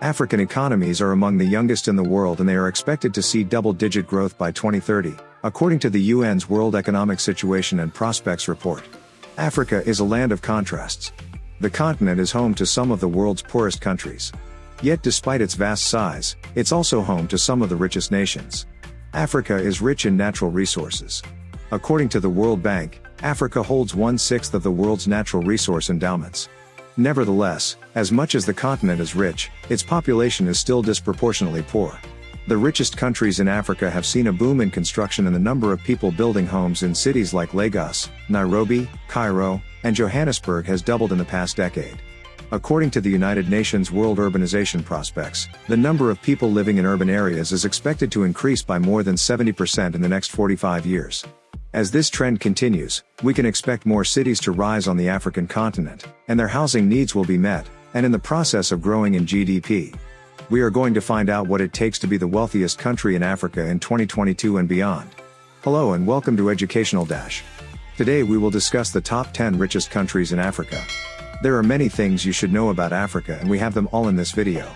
African economies are among the youngest in the world and they are expected to see double-digit growth by 2030, according to the UN's World Economic Situation and Prospects report. Africa is a land of contrasts. The continent is home to some of the world's poorest countries. Yet despite its vast size, it's also home to some of the richest nations. Africa is rich in natural resources. According to the World Bank, Africa holds one-sixth of the world's natural resource endowments. Nevertheless, as much as the continent is rich, its population is still disproportionately poor. The richest countries in Africa have seen a boom in construction and the number of people building homes in cities like Lagos, Nairobi, Cairo, and Johannesburg has doubled in the past decade. According to the United Nations World Urbanization Prospects, the number of people living in urban areas is expected to increase by more than 70% in the next 45 years. As this trend continues, we can expect more cities to rise on the African continent, and their housing needs will be met, and in the process of growing in GDP. We are going to find out what it takes to be the wealthiest country in Africa in 2022 and beyond. Hello and welcome to Educational Dash. Today we will discuss the top 10 richest countries in Africa. There are many things you should know about Africa and we have them all in this video.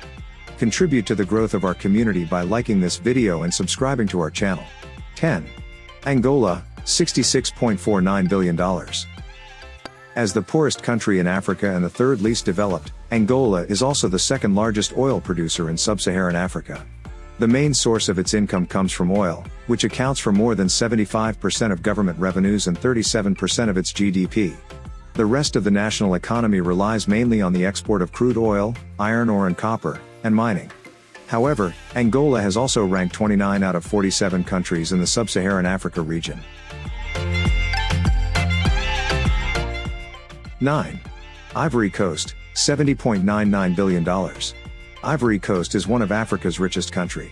Contribute to the growth of our community by liking this video and subscribing to our channel. 10. Angola, $66.49 billion. As the poorest country in Africa and the third least developed, Angola is also the second largest oil producer in sub-Saharan Africa. The main source of its income comes from oil, which accounts for more than 75% of government revenues and 37% of its GDP. The rest of the national economy relies mainly on the export of crude oil, iron ore and copper, and mining. However, Angola has also ranked 29 out of 47 countries in the sub-Saharan Africa region. 9. Ivory Coast, $70.99 billion. Ivory Coast is one of Africa's richest country.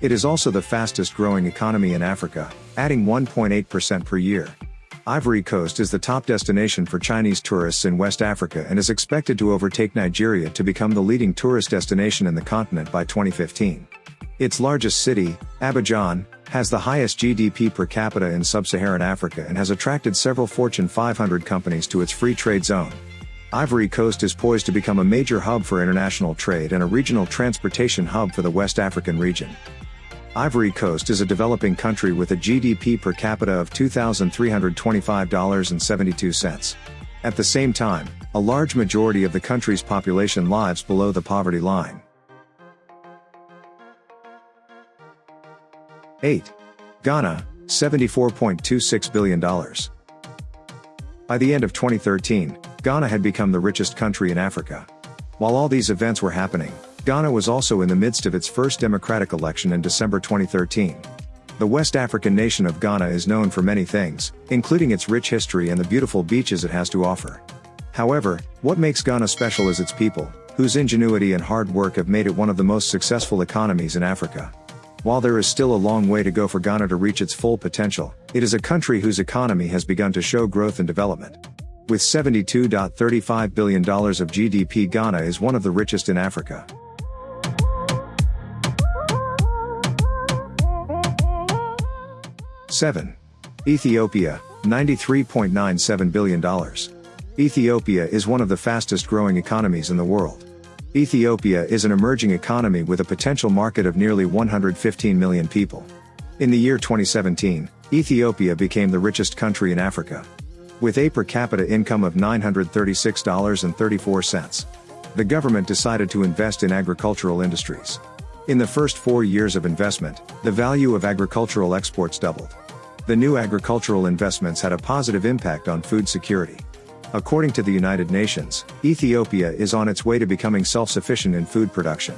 It is also the fastest growing economy in Africa, adding 1.8% per year. Ivory Coast is the top destination for Chinese tourists in West Africa and is expected to overtake Nigeria to become the leading tourist destination in the continent by 2015. Its largest city, Abidjan, has the highest GDP per capita in sub-Saharan Africa and has attracted several Fortune 500 companies to its free trade zone. Ivory Coast is poised to become a major hub for international trade and a regional transportation hub for the West African region. Ivory Coast is a developing country with a GDP per capita of $2,325.72. At the same time, a large majority of the country's population lives below the poverty line. 8. Ghana, $74.26 billion. By the end of 2013, Ghana had become the richest country in Africa. While all these events were happening, Ghana was also in the midst of its first democratic election in December 2013. The West African nation of Ghana is known for many things, including its rich history and the beautiful beaches it has to offer. However, what makes Ghana special is its people, whose ingenuity and hard work have made it one of the most successful economies in Africa. While there is still a long way to go for Ghana to reach its full potential, it is a country whose economy has begun to show growth and development. With $72.35 billion of GDP Ghana is one of the richest in Africa. Seven. Ethiopia, $93.97 billion. Ethiopia is one of the fastest growing economies in the world. Ethiopia is an emerging economy with a potential market of nearly 115 million people. In the year 2017, Ethiopia became the richest country in Africa. With a per capita income of $936.34. The government decided to invest in agricultural industries. In the first four years of investment, the value of agricultural exports doubled. The new agricultural investments had a positive impact on food security. According to the United Nations, Ethiopia is on its way to becoming self-sufficient in food production.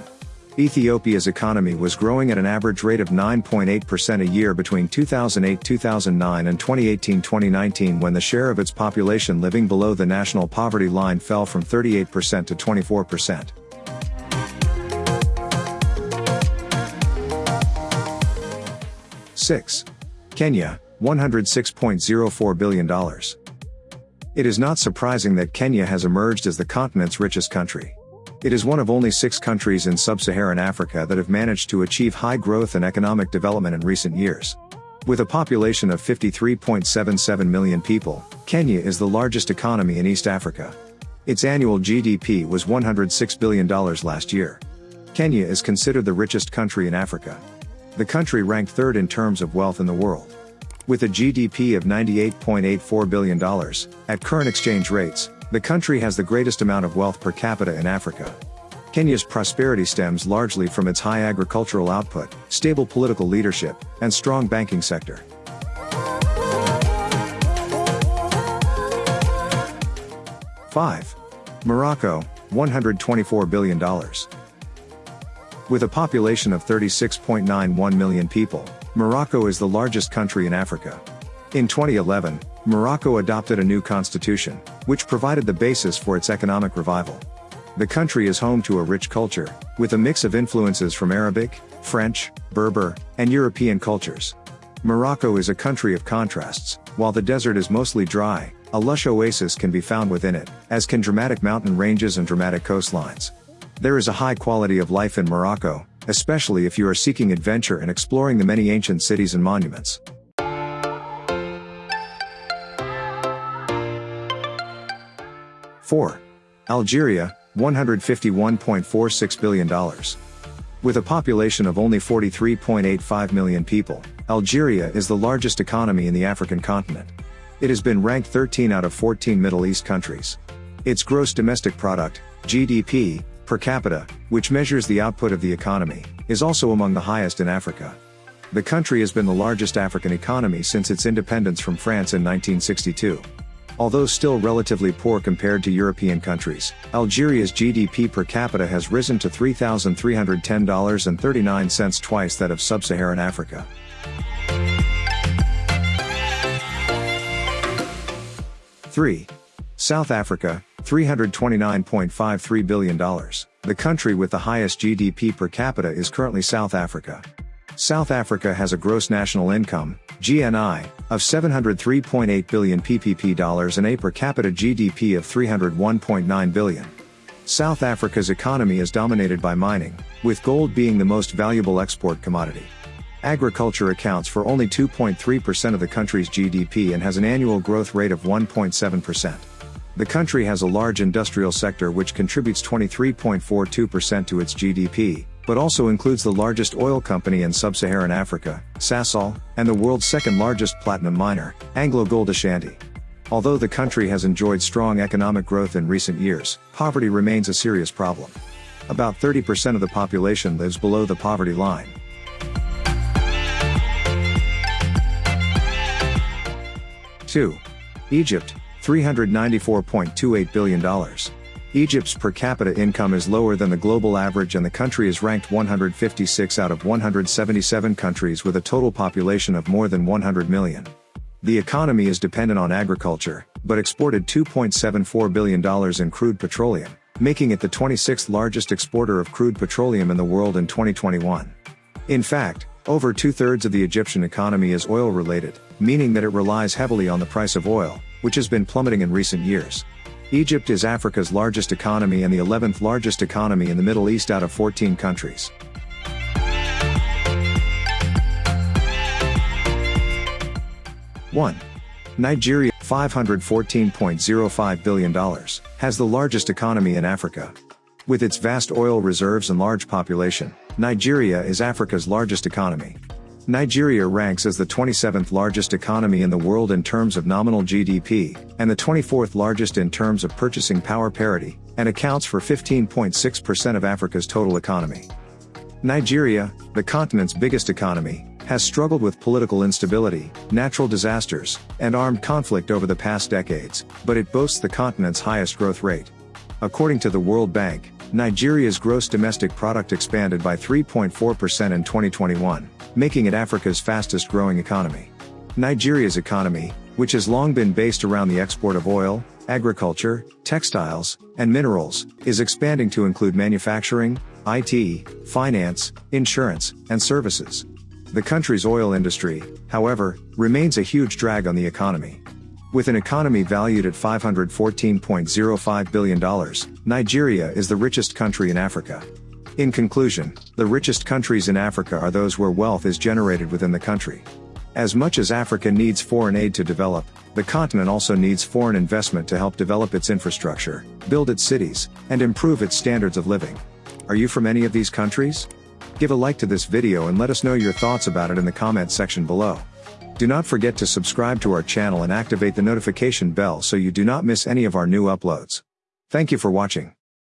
Ethiopia's economy was growing at an average rate of 9.8% a year between 2008-2009 and 2018-2019 when the share of its population living below the national poverty line fell from 38% to 24%. Six. Kenya, $106.04 billion. It is not surprising that Kenya has emerged as the continent's richest country. It is one of only six countries in sub-Saharan Africa that have managed to achieve high growth and economic development in recent years. With a population of 53.77 million people, Kenya is the largest economy in East Africa. Its annual GDP was $106 billion last year. Kenya is considered the richest country in Africa. The country ranked third in terms of wealth in the world. With a GDP of $98.84 billion, at current exchange rates, the country has the greatest amount of wealth per capita in Africa. Kenya's prosperity stems largely from its high agricultural output, stable political leadership, and strong banking sector. Five. Morocco, $124 billion. With a population of 36.91 million people, Morocco is the largest country in Africa. In 2011, Morocco adopted a new constitution, which provided the basis for its economic revival. The country is home to a rich culture, with a mix of influences from Arabic, French, Berber, and European cultures. Morocco is a country of contrasts, while the desert is mostly dry, a lush oasis can be found within it, as can dramatic mountain ranges and dramatic coastlines. There is a high quality of life in Morocco, especially if you are seeking adventure and exploring the many ancient cities and monuments. Four. Algeria, $151.46 billion. With a population of only 43.85 million people, Algeria is the largest economy in the African continent. It has been ranked 13 out of 14 Middle East countries. Its gross domestic product, GDP, per capita, which measures the output of the economy, is also among the highest in Africa. The country has been the largest African economy since its independence from France in 1962. Although still relatively poor compared to European countries, Algeria's GDP per capita has risen to $3,310.39 twice that of sub-Saharan Africa. Three. South Africa, $329.53 billion. The country with the highest GDP per capita is currently South Africa. South Africa has a gross national income, GNI, of 703.8 billion PPP dollars and a per capita GDP of 301.9 billion. South Africa's economy is dominated by mining, with gold being the most valuable export commodity. Agriculture accounts for only 2.3% of the country's GDP and has an annual growth rate of 1.7%. The country has a large industrial sector which contributes 23.42% to its GDP, but also includes the largest oil company in sub-Saharan Africa, Sasol, and the world's second largest platinum miner, Anglo Gold Ashanti. Although the country has enjoyed strong economic growth in recent years, poverty remains a serious problem. About 30% of the population lives below the poverty line. Two. Egypt, $394.28 billion. Egypt's per capita income is lower than the global average and the country is ranked 156 out of 177 countries with a total population of more than 100 million. The economy is dependent on agriculture, but exported $2.74 billion in crude petroleum, making it the 26th largest exporter of crude petroleum in the world in 2021. In fact, over two-thirds of the Egyptian economy is oil-related, meaning that it relies heavily on the price of oil, which has been plummeting in recent years. Egypt is Africa's largest economy and the 11th largest economy in the Middle East out of 14 countries. One. Nigeria, $514.05 billion, has the largest economy in Africa. With its vast oil reserves and large population, Nigeria is Africa's largest economy. Nigeria ranks as the 27th largest economy in the world in terms of nominal GDP, and the 24th largest in terms of purchasing power parity, and accounts for 15.6% of Africa's total economy. Nigeria, the continent's biggest economy, has struggled with political instability, natural disasters, and armed conflict over the past decades, but it boasts the continent's highest growth rate. According to the World Bank, Nigeria's gross domestic product expanded by 3.4% in 2021, making it Africa's fastest growing economy. Nigeria's economy, which has long been based around the export of oil, agriculture, textiles, and minerals, is expanding to include manufacturing, IT, finance, insurance, and services. The country's oil industry, however, remains a huge drag on the economy. With an economy valued at $514.05 billion, Nigeria is the richest country in Africa. In conclusion, the richest countries in Africa are those where wealth is generated within the country. As much as Africa needs foreign aid to develop, the continent also needs foreign investment to help develop its infrastructure, build its cities, and improve its standards of living. Are you from any of these countries? Give a like to this video and let us know your thoughts about it in the comment section below. Do not forget to subscribe to our channel and activate the notification bell so you do not miss any of our new uploads. Thank you for watching.